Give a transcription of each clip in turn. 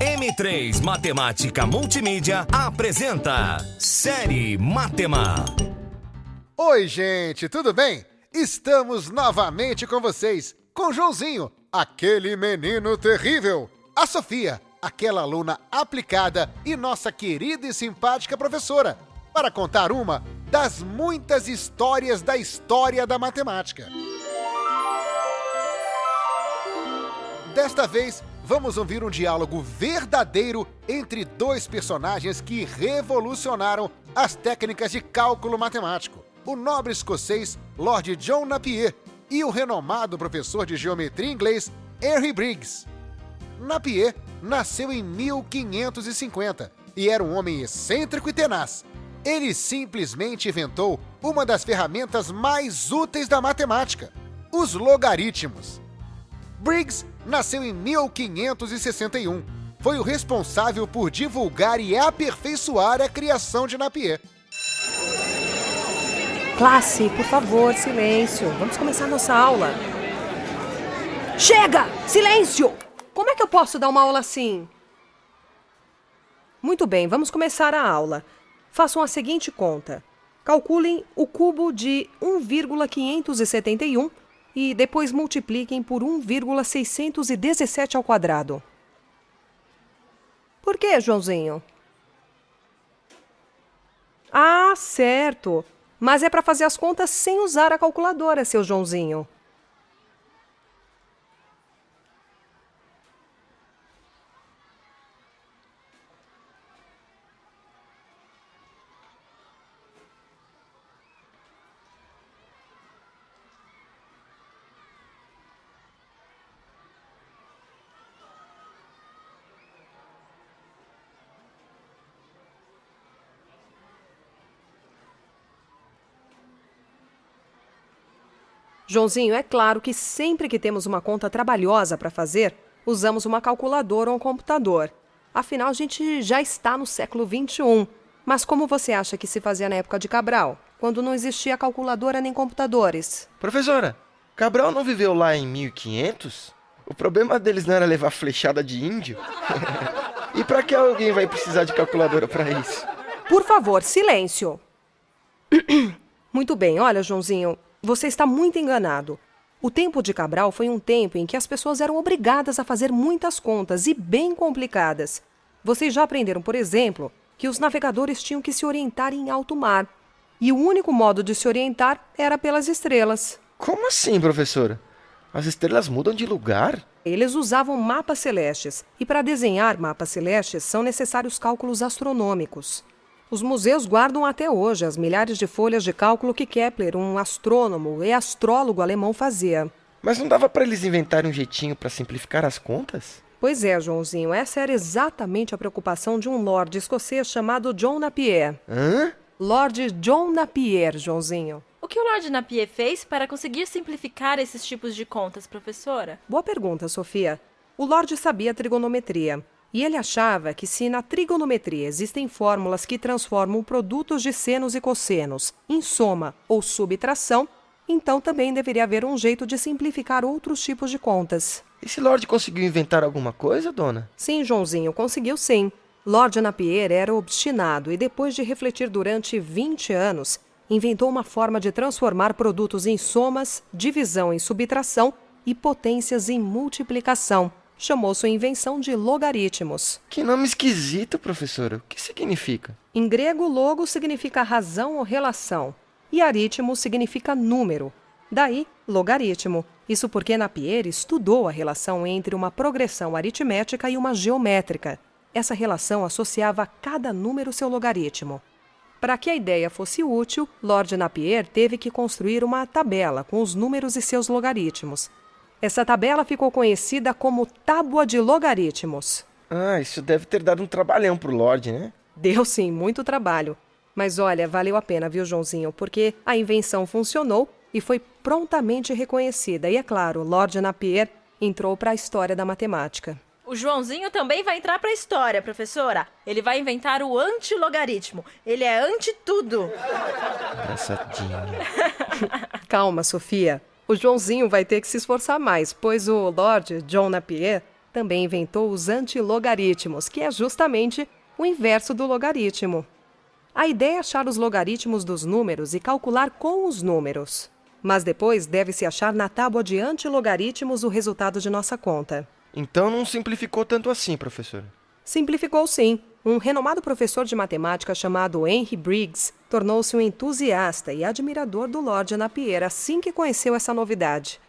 M3 Matemática Multimídia apresenta Série Matema. Oi, gente, tudo bem? Estamos novamente com vocês, com Joãozinho, aquele menino terrível, a Sofia, aquela aluna aplicada e nossa querida e simpática professora, para contar uma das muitas histórias da história da matemática. Desta vez, vamos ouvir um diálogo verdadeiro entre dois personagens que revolucionaram as técnicas de cálculo matemático: o nobre escocês Lord John Napier e o renomado professor de geometria inglês Henry Briggs. Napier nasceu em 1550 e era um homem excêntrico e tenaz. Ele simplesmente inventou uma das ferramentas mais úteis da matemática: os logaritmos. Briggs nasceu em 1561. Foi o responsável por divulgar e aperfeiçoar a criação de Napier. Classe, por favor, silêncio. Vamos começar nossa aula. Chega! Silêncio! Como é que eu posso dar uma aula assim? Muito bem, vamos começar a aula. Façam a seguinte conta. Calculem o cubo de 1,571 e depois multipliquem por 1,617 ao quadrado. Por que, Joãozinho? Ah, certo. Mas é para fazer as contas sem usar a calculadora, seu Joãozinho. Joãozinho, é claro que sempre que temos uma conta trabalhosa para fazer, usamos uma calculadora ou um computador. Afinal, a gente já está no século XXI. Mas como você acha que se fazia na época de Cabral, quando não existia calculadora nem computadores? Professora, Cabral não viveu lá em 1500? O problema deles não era levar flechada de índio? e para que alguém vai precisar de calculadora para isso? Por favor, silêncio. Muito bem, olha, Joãozinho, você está muito enganado. O tempo de Cabral foi um tempo em que as pessoas eram obrigadas a fazer muitas contas e bem complicadas. Vocês já aprenderam, por exemplo, que os navegadores tinham que se orientar em alto mar. E o único modo de se orientar era pelas estrelas. Como assim, professora? As estrelas mudam de lugar? Eles usavam mapas celestes, e para desenhar mapas celestes são necessários cálculos astronômicos. Os museus guardam até hoje as milhares de folhas de cálculo que Kepler, um astrônomo e astrólogo alemão, fazia. Mas não dava para eles inventarem um jeitinho para simplificar as contas? Pois é, Joãozinho, essa era exatamente a preocupação de um lord escocês chamado John Napier. Hã? Lord John Napier, Joãozinho. O que o Lord Napier fez para conseguir simplificar esses tipos de contas, professora? Boa pergunta, Sofia. O Lord sabia trigonometria. E ele achava que se na trigonometria existem fórmulas que transformam produtos de senos e cossenos em soma ou subtração, então também deveria haver um jeito de simplificar outros tipos de contas. Esse Lorde conseguiu inventar alguma coisa, dona? Sim, Joãozinho, conseguiu sim. Lord Napier era obstinado e, depois de refletir durante 20 anos, inventou uma forma de transformar produtos em somas, divisão em subtração e potências em multiplicação chamou sua invenção de logaritmos. Que nome esquisito, professora. O que significa? Em grego, logo significa razão ou relação, e aritmo significa número. Daí, logaritmo. Isso porque Napier estudou a relação entre uma progressão aritmética e uma geométrica. Essa relação associava a cada número seu logaritmo. Para que a ideia fosse útil, Lord Napier teve que construir uma tabela com os números e seus logaritmos. Essa tabela ficou conhecida como Tábua de Logaritmos. Ah, isso deve ter dado um trabalhão pro Lorde, né? Deu sim, muito trabalho. Mas olha, valeu a pena, viu, Joãozinho? Porque a invenção funcionou e foi prontamente reconhecida. E é claro, Lord Napier entrou para a história da matemática. O Joãozinho também vai entrar para a história, professora. Ele vai inventar o antilogaritmo. Ele é anti tudo. Engraçadinho. Calma, Sofia. O Joãozinho vai ter que se esforçar mais, pois o Lord John Napier também inventou os antilogaritmos, que é justamente o inverso do logaritmo. A ideia é achar os logaritmos dos números e calcular com os números. Mas depois deve-se achar na tábua de antilogaritmos o resultado de nossa conta. Então não simplificou tanto assim, professor. Simplificou sim. Um renomado professor de matemática chamado Henry Briggs tornou-se um entusiasta e admirador do Lord Napier assim que conheceu essa novidade.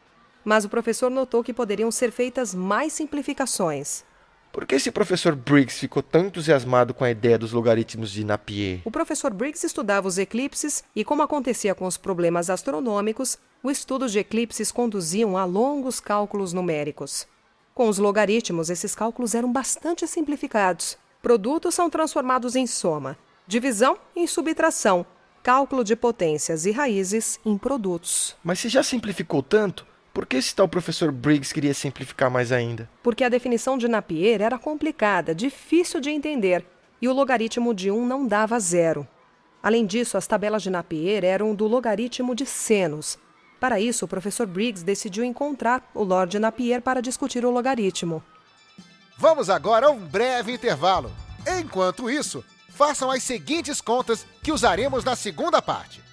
Mas o professor notou que poderiam ser feitas mais simplificações. Por que esse professor Briggs ficou tão entusiasmado com a ideia dos logaritmos de Napier? O professor Briggs estudava os eclipses e, como acontecia com os problemas astronômicos, o estudo de eclipses conduziam a longos cálculos numéricos. Com os logaritmos, esses cálculos eram bastante simplificados. Produtos são transformados em soma, divisão em subtração, cálculo de potências e raízes em produtos. Mas se já simplificou tanto, por que esse tal professor Briggs queria simplificar mais ainda? Porque a definição de Napier era complicada, difícil de entender, e o logaritmo de 1 não dava zero. Além disso, as tabelas de Napier eram do logaritmo de senos. Para isso, o professor Briggs decidiu encontrar o Lord Napier para discutir o logaritmo. Vamos agora a um breve intervalo. Enquanto isso, façam as seguintes contas que usaremos na segunda parte.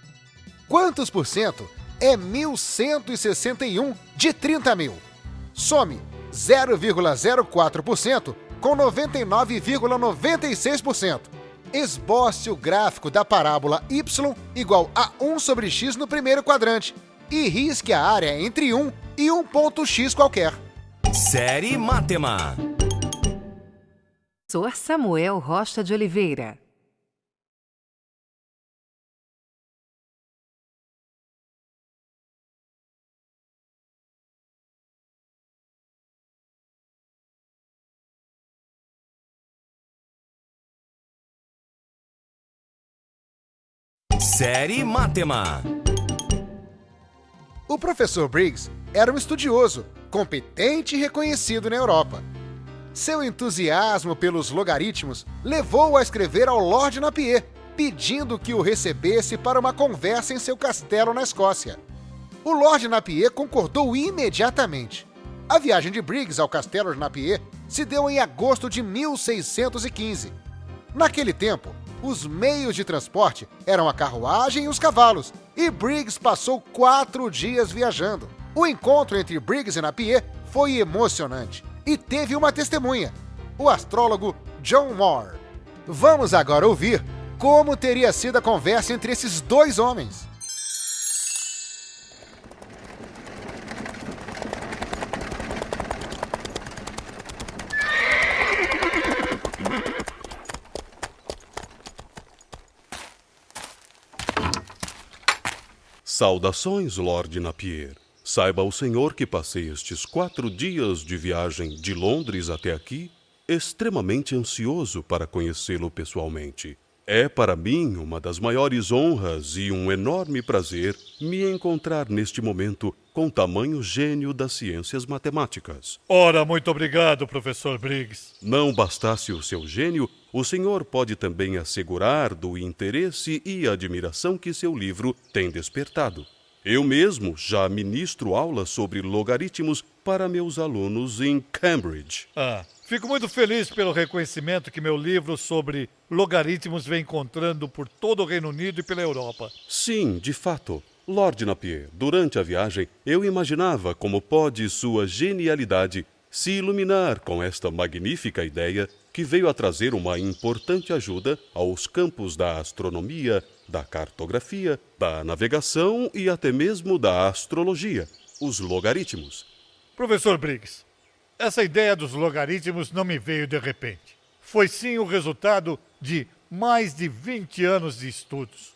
Quantos por cento é 1.161 de 30 mil. Some 0,04% com 99,96%. Esboce o gráfico da parábola y igual a 1 sobre x no primeiro quadrante e risque a área entre 1 e um ponto x qualquer. Série Matema. Professor Samuel Rocha de Oliveira. Série Matema. O professor Briggs era um estudioso, competente e reconhecido na Europa. Seu entusiasmo pelos logaritmos levou-o a escrever ao Lord Napier, pedindo que o recebesse para uma conversa em seu castelo na Escócia. O Lord Napier concordou imediatamente. A viagem de Briggs ao castelo de Napier se deu em agosto de 1615. Naquele tempo, os meios de transporte eram a carruagem e os cavalos, e Briggs passou quatro dias viajando. O encontro entre Briggs e Napier foi emocionante e teve uma testemunha, o astrólogo John Moore. Vamos agora ouvir como teria sido a conversa entre esses dois homens. Saudações, Lord Napier. Saiba o senhor que passei estes quatro dias de viagem de Londres até aqui extremamente ansioso para conhecê-lo pessoalmente. É para mim uma das maiores honras e um enorme prazer me encontrar neste momento com tamanho gênio das ciências matemáticas. Ora, muito obrigado, professor Briggs. Não bastasse o seu gênio, o senhor pode também assegurar do interesse e admiração que seu livro tem despertado. Eu mesmo já ministro aulas sobre logaritmos para meus alunos em Cambridge. Ah, fico muito feliz pelo reconhecimento que meu livro sobre logaritmos vem encontrando por todo o Reino Unido e pela Europa. Sim, de fato. Lord Napier, durante a viagem, eu imaginava como pode sua genialidade se iluminar com esta magnífica ideia que veio a trazer uma importante ajuda aos campos da astronomia, da cartografia, da navegação e até mesmo da astrologia, os logaritmos. Professor Briggs, essa ideia dos logaritmos não me veio de repente. Foi sim o resultado de mais de 20 anos de estudos.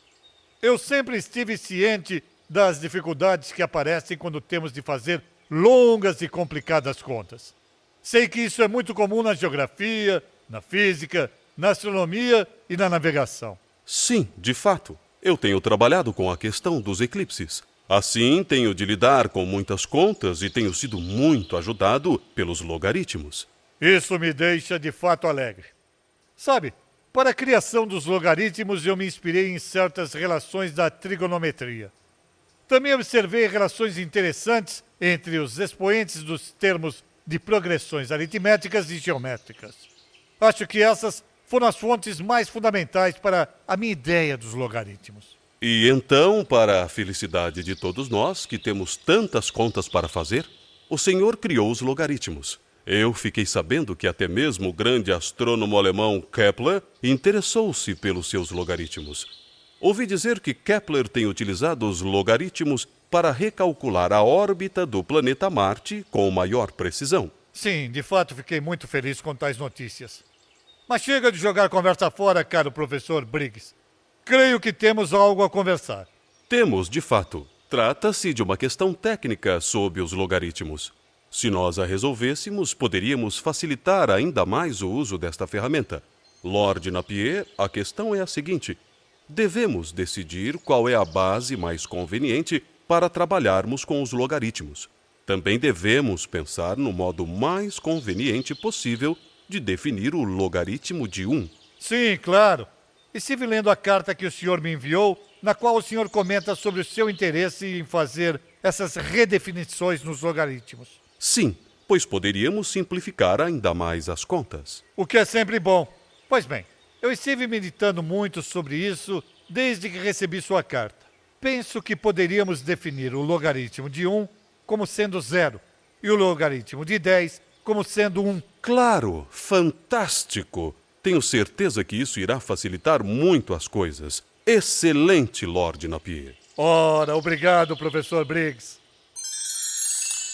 Eu sempre estive ciente das dificuldades que aparecem quando temos de fazer longas e complicadas contas. Sei que isso é muito comum na geografia, na física, na astronomia e na navegação. Sim, de fato. Eu tenho trabalhado com a questão dos eclipses. Assim, tenho de lidar com muitas contas e tenho sido muito ajudado pelos logaritmos. Isso me deixa de fato alegre. Sabe, para a criação dos logaritmos eu me inspirei em certas relações da trigonometria. Também observei relações interessantes entre os expoentes dos termos de progressões aritméticas e geométricas. Acho que essas foram as fontes mais fundamentais para a minha ideia dos logaritmos. E então, para a felicidade de todos nós que temos tantas contas para fazer, o Senhor criou os logaritmos. Eu fiquei sabendo que até mesmo o grande astrônomo alemão Kepler interessou-se pelos seus logaritmos. Ouvi dizer que Kepler tem utilizado os logaritmos para recalcular a órbita do planeta Marte com maior precisão. Sim, de fato fiquei muito feliz com tais notícias. Mas chega de jogar conversa fora, caro professor Briggs. Creio que temos algo a conversar. Temos, de fato. Trata-se de uma questão técnica sobre os logaritmos. Se nós a resolvêssemos, poderíamos facilitar ainda mais o uso desta ferramenta. Lord Napier, a questão é a seguinte: devemos decidir qual é a base mais conveniente para trabalharmos com os logaritmos. Também devemos pensar no modo mais conveniente possível de definir o logaritmo de 1. Sim, claro. Estive lendo a carta que o senhor me enviou, na qual o senhor comenta sobre o seu interesse em fazer essas redefinições nos logaritmos. Sim, pois poderíamos simplificar ainda mais as contas. O que é sempre bom. Pois bem, eu estive meditando muito sobre isso desde que recebi sua carta. Penso que poderíamos definir o logaritmo de 1 como sendo zero e o logaritmo de 10 como sendo 1. Claro, fantástico! Tenho certeza que isso irá facilitar muito as coisas. Excelente, Lord Napier. Ora, obrigado, professor Briggs.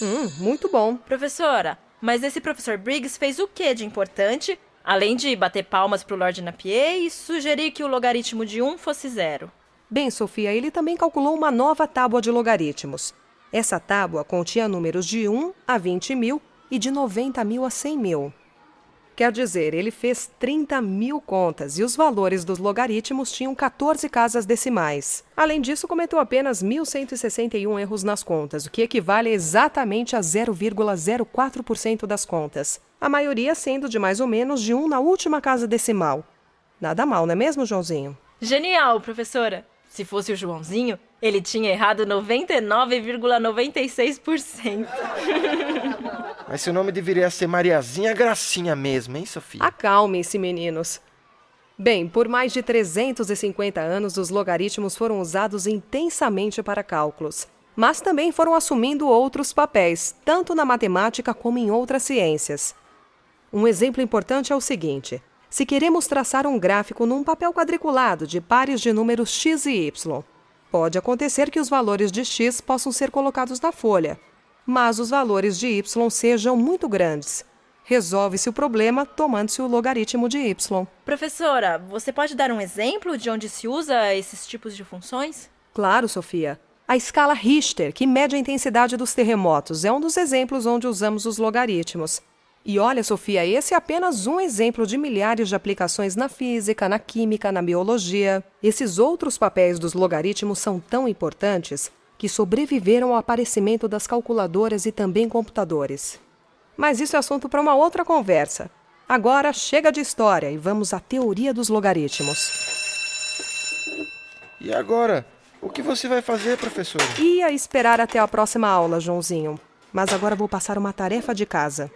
Hum, muito bom. Professora, mas esse professor Briggs fez o que de importante, além de bater palmas para o Lord Napier e sugerir que o logaritmo de 1 fosse zero? Bem, Sofia, ele também calculou uma nova tábua de logaritmos. Essa tábua continha números de 1 a 20 mil e de 90 mil a 100 mil. Quer dizer, ele fez 30 mil contas e os valores dos logaritmos tinham 14 casas decimais. Além disso, cometeu apenas 1.161 erros nas contas, o que equivale exatamente a 0,04% das contas, a maioria sendo de mais ou menos de 1 na última casa decimal. Nada mal, não é mesmo, Joãozinho? Genial, professora! Se fosse o Joãozinho, ele tinha errado 99,96%. Mas seu nome deveria ser Mariazinha Gracinha mesmo, hein, Sofia? Acalmem-se, meninos. Bem, por mais de 350 anos, os logaritmos foram usados intensamente para cálculos, mas também foram assumindo outros papéis, tanto na matemática como em outras ciências. Um exemplo importante é o seguinte: se queremos traçar um gráfico num papel quadriculado de pares de números x e y, pode acontecer que os valores de x possam ser colocados na folha, mas os valores de y sejam muito grandes. Resolve-se o problema tomando-se o logaritmo de y. Professora, você pode dar um exemplo de onde se usa esses tipos de funções? Claro, Sofia. A escala Richter, que mede a intensidade dos terremotos, é um dos exemplos onde usamos os logaritmos. E olha, Sofia, esse é apenas um exemplo de milhares de aplicações na física, na química, na biologia. Esses outros papéis dos logaritmos são tão importantes que sobreviveram ao aparecimento das calculadoras e também computadores. Mas isso é assunto para uma outra conversa. Agora chega de história e vamos à teoria dos logaritmos. E agora? O que você vai fazer, professora? Ia esperar até a próxima aula, Joãozinho. Mas agora vou passar uma tarefa de casa.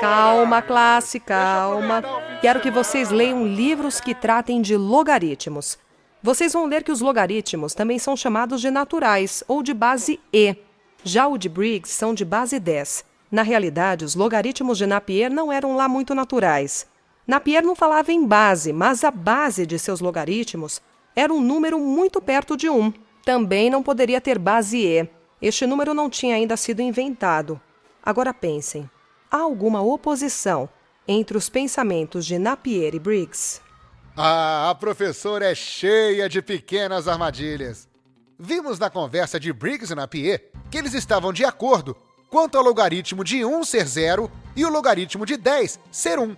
Calma, classe, calma. Quero que vocês leiam livros que tratem de logaritmos. Vocês vão ler que os logaritmos também são chamados de naturais ou de base E. Já o de Briggs são de base 10. Na realidade, os logaritmos de Napier não eram lá muito naturais. Napier não falava em base, mas a base de seus logaritmos era um número muito perto de 1. Também não poderia ter base E. Este número não tinha ainda sido inventado. Agora pensem: há alguma oposição entre os pensamentos de Napier e Briggs? Ah, a professora é cheia de pequenas armadilhas. Vimos na conversa de Briggs e Napier que eles estavam de acordo quanto ao logaritmo de 1 ser 0 e o logaritmo de 10 ser 1.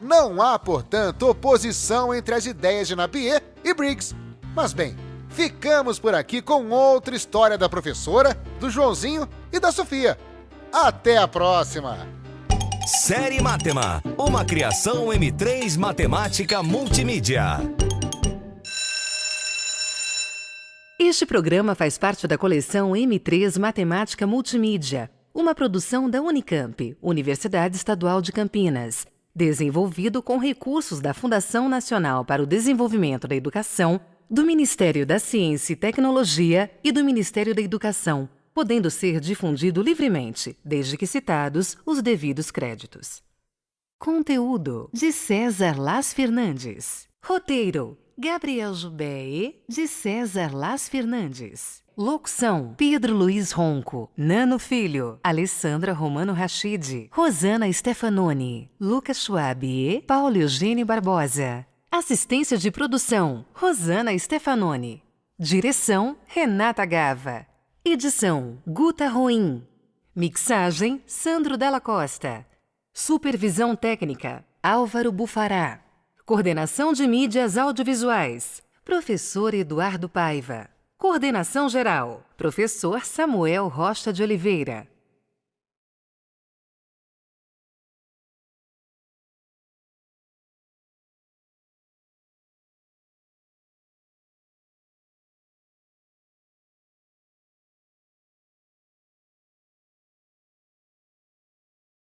Não há, portanto, oposição entre as ideias de Napier e Briggs. Mas bem, ficamos por aqui com outra história da professora, do Joãozinho e da Sofia. Até a próxima! Série Matema, uma criação M3 Matemática Multimídia. Este programa faz parte da coleção M3 Matemática Multimídia, uma produção da Unicamp, Universidade Estadual de Campinas, desenvolvido com recursos da Fundação Nacional para o Desenvolvimento da Educação, do Ministério da Ciência e Tecnologia e do Ministério da Educação, podendo ser difundido livremente, desde que citados os devidos créditos. Conteúdo de César Las Fernandes. Roteiro Gabriel Jubé, de César Las Fernandes. Locução: Pedro Luiz Ronco, Nano Filho, Alessandra Romano Rachid, Rosana Stefanoni, Lucas Schwab e Paulo Eugênio Barbosa. Assistência de produção: Rosana Stefanoni. Direção: Renata Gava. Edição: Guta Ruim. Mixagem: Sandro Della Costa. Supervisão técnica: Álvaro Bufará. Coordenação de Mídias Audiovisuais: Professor Eduardo Paiva. Coordenação Geral: Professor Samuel Rocha de Oliveira.